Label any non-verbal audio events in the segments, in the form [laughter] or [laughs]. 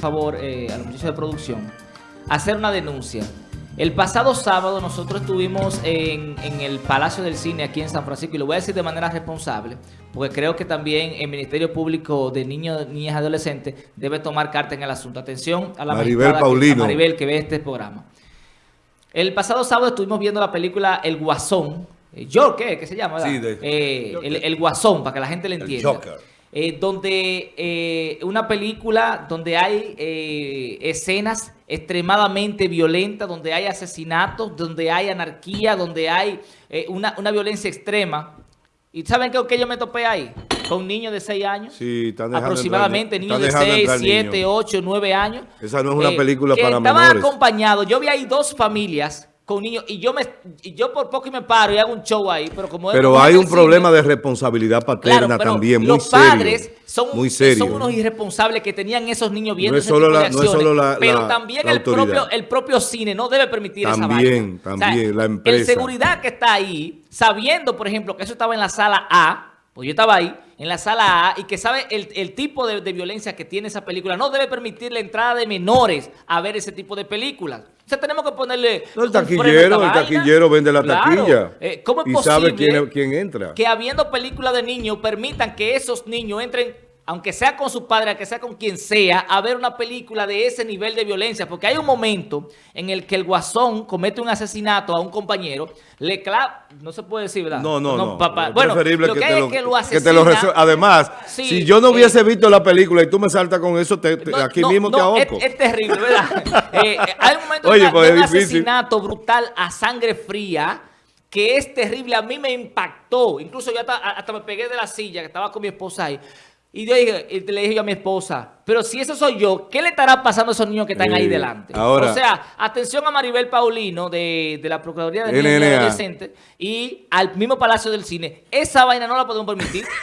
favor eh, a los muchachos de producción, hacer una denuncia. El pasado sábado nosotros estuvimos en, en, el Palacio del Cine aquí en San Francisco y lo voy a decir de manera responsable porque creo que también el Ministerio Público de Niños, Niñas y Adolescentes debe tomar carta en el asunto. Atención a la Maribel Paulino. Que, a Maribel que ve este programa. El pasado sábado estuvimos viendo la película El Guasón. ¿Yo qué? ¿Qué se llama? Sí, de, eh, el, el, Guasón, para que la gente le entienda. El Joker. Eh, donde eh, una película donde hay eh, escenas extremadamente violentas, donde hay asesinatos, donde hay anarquía, donde hay eh, una, una, violencia extrema. ¿Y saben qué, qué yo me topé ahí? Con niños de 6 años. Sí, están aproximadamente entrar, niños de 6, 7, 8, 9 años. Esa no es una película que para estaban menores. acompañados. Yo vi ahí dos familias con niños y yo me y yo por poco y me paro y hago un show ahí, pero como Pero hay un problema de responsabilidad paterna claro, también, muy los serio. padres son, muy serio, son unos irresponsables que tenían esos niños viendo no es ese solo tipo la, de acciones, no es solo la, pero la, también el propio el propio cine no debe permitir también, esa vaina. También, o sea, la empresa. El seguridad que está ahí, sabiendo, por ejemplo, que eso estaba en la sala A, pues yo estaba ahí, en la sala A, y que sabe el, el tipo de, de, violencia que tiene esa película, no debe permitir la entrada de menores a ver ese tipo de películas. Sea, tenemos que ponerle... No, el taquillero, el taquillero vende la claro. taquilla. Eh, ¿Cómo es y posible sabe quién, quién entra? que habiendo películas de niños permitan que esos niños entren aunque sea con su padre, aunque sea con quien sea, a ver una película de ese nivel de violencia. Porque hay un momento en el que el guasón comete un asesinato a un compañero, le clava, no se puede decir, ¿verdad? No, no, no. Papá. Bueno, preferible lo que, que, hay te lo, es que lo asesina. que te lo Además, sí, si yo no hubiese eh, visto la película y tú me saltas con eso, te, te, no, aquí no, mismo no, te ahogo. Es, es terrible, ¿verdad? [laughs] eh, hay un momento Oye, de, pues de un asesinato brutal a sangre fría que es terrible. A mí me impactó. Incluso yo hasta, hasta me pegué de la silla que estaba con mi esposa ahí. Y yo dije, y le dije yo a mi esposa, pero si eso soy yo, ¿qué le estará pasando a esos niños que están eh, ahí delante? Ahora, o sea, atención a Maribel Paulino de, de la Procuraduría de Niños y Adolescentes y al mismo Palacio del Cine. Esa vaina no la podemos permitir. [laughs]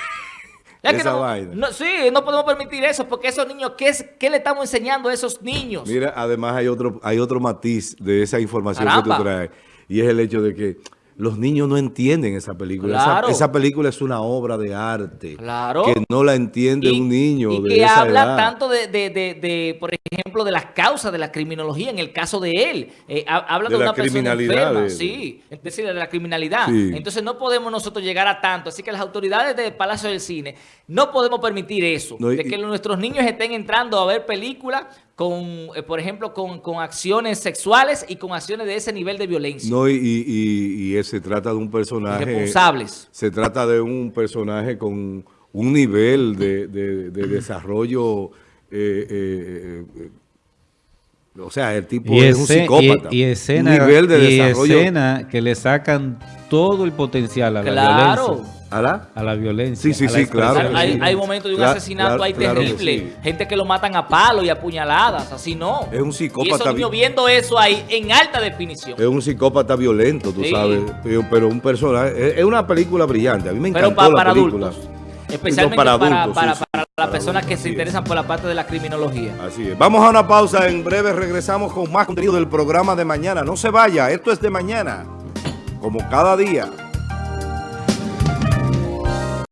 Es que Esa no, vaina. No, sí, no podemos permitir eso porque esos niños, ¿qué, es, ¿qué le estamos enseñando a esos niños? Mira, además hay otro, hay otro matiz de esa información Caramba. que tú traes y es el hecho de que los niños no entienden esa película. Claro. Esa, esa, película es una obra de arte. Claro. Que no la entiende y, un niño y de que esa habla edad. tanto de, de, de, de, por ejemplo, de las causas de la criminología en el caso de él. Eh, habla de, una persona enferma. de, Sí, es decir, de la criminalidad. Sí. Entonces no podemos nosotros llegar a tanto. Así que las autoridades del Palacio del Cine no podemos permitir eso. No, y, de que nuestros niños estén entrando a ver películas con, eh, por ejemplo, con, con, acciones sexuales y con acciones de ese nivel de violencia. No, y, y, y se trata de un personaje... Responsables. Se trata de un personaje con un nivel de, de, de desarrollo... Eh, eh, eh, o sea, el tipo y es un psicópata. Y, y escena, un nivel de y desarrollo. escena que le sacan todo el potencial a la claro. violencia. ¿A la? A la violencia. Sí, sí, sí, claro. Hay, hay momentos de un claro, asesinato claro, ahí claro terrible. sí. Gente que lo matan a palo y a puñaladas. Así no. Es un psicópata. Y niños viendo eso ahí en alta definición. Es un psicópata violento, tú sí. sabes. Pero, pero, un personaje. Es una película brillante. A mí me encantó pero para, la para película. adultos. Especialmente para, para, adultos, para, sí, para, sí, las personas que se interesan es. por la parte de la criminología. Así es. Vamos a una pausa. En breve regresamos con más contenido del programa de mañana. No se vaya. Esto es de mañana. Como cada día.